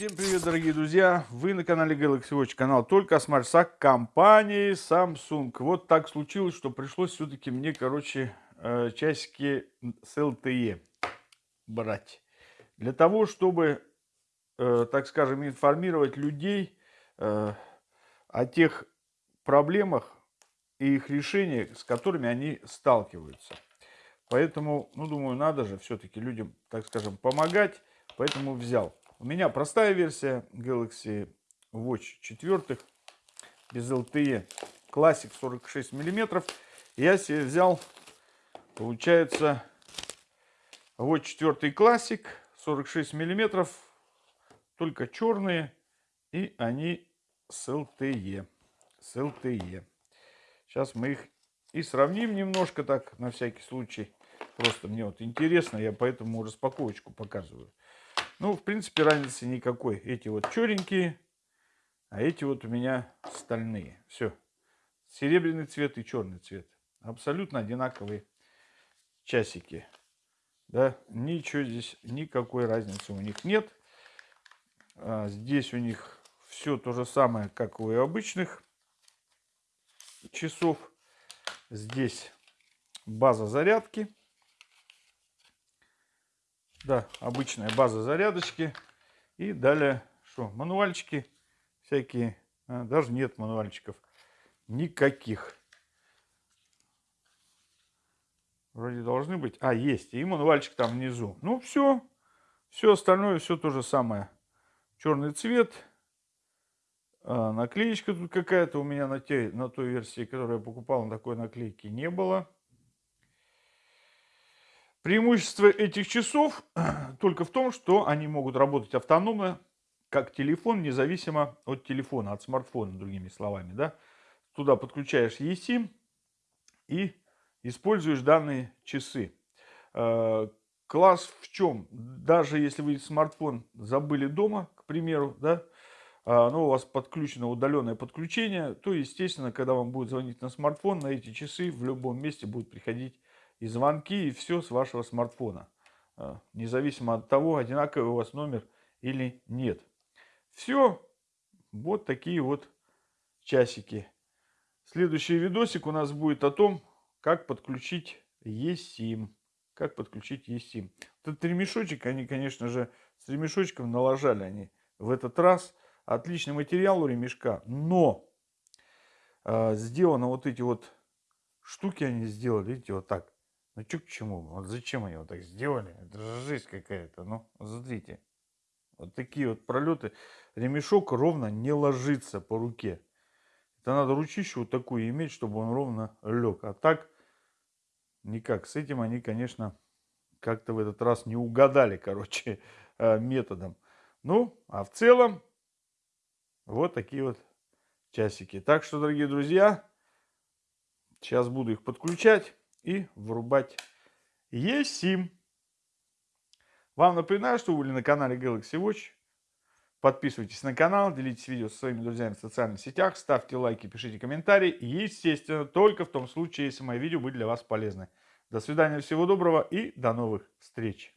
Всем привет, дорогие друзья! Вы на канале Galaxy Watch, канал только о смарт компании Samsung. Вот так случилось, что пришлось все-таки мне, короче, э, часики с LTE брать. Для того, чтобы, э, так скажем, информировать людей э, о тех проблемах и их решениях, с которыми они сталкиваются. Поэтому, ну, думаю, надо же все-таки людям, так скажем, помогать. Поэтому взял. У меня простая версия Galaxy Watch 4 без LTE. Classic 46 миллиметров. Я себе взял, получается, Watch 4 Classic 46 миллиметров. Только черные. И они с LTE. С LTE. Сейчас мы их и сравним немножко так, на всякий случай. Просто мне вот интересно, я поэтому распаковочку показываю. Ну, в принципе, разницы никакой. Эти вот черненькие, а эти вот у меня стальные. Все. Серебряный цвет и черный цвет. Абсолютно одинаковые часики. Да, ничего здесь, никакой разницы у них нет. А здесь у них все то же самое, как у обычных часов. Здесь база зарядки. Да, обычная база зарядочки. И далее, что, мануальчики всякие. А, даже нет мануальчиков. Никаких. Вроде должны быть. А, есть. И мануальчик там внизу. Ну, все. Все остальное, все то же самое. Черный цвет. А, наклеечка тут какая-то у меня на, те, на той версии, которую я покупал, на такой наклейки не было. Преимущество этих часов только в том, что они могут работать автономно, как телефон, независимо от телефона, от смартфона, другими словами. Да? Туда подключаешь eSIM и используешь данные часы. Э, класс в чем? Даже если вы смартфон забыли дома, к примеру, да, а, но у вас подключено удаленное подключение, то, естественно, когда вам будет звонить на смартфон, на эти часы в любом месте будет приходить и звонки, и все с вашего смартфона. А, независимо от того, одинаковый у вас номер или нет. Все. Вот такие вот часики. Следующий видосик у нас будет о том, как подключить eSIM. Как подключить eSIM. Этот ремешочек, они, конечно же, с ремешочком налажали они в этот раз. Отличный материал у ремешка, но э, сделано вот эти вот штуки они сделали, видите, вот так. Ну что к чему? Вот зачем они вот так сделали? Это же жизнь какая-то. Ну, смотрите. Вот такие вот пролеты. Ремешок ровно не ложится по руке. Это надо ручищу вот такую иметь, чтобы он ровно лег. А так никак. С этим они, конечно, как-то в этот раз не угадали, короче, э, методом. Ну, а в целом, вот такие вот часики. Так что, дорогие друзья, сейчас буду их подключать и врубать eSIM. Вам напоминаю, что вы были на канале Galaxy Watch. Подписывайтесь на канал, делитесь видео со своими друзьями в социальных сетях, ставьте лайки, пишите комментарии. И, естественно, только в том случае, если мои видео были для вас полезны. До свидания, всего доброго и до новых встреч.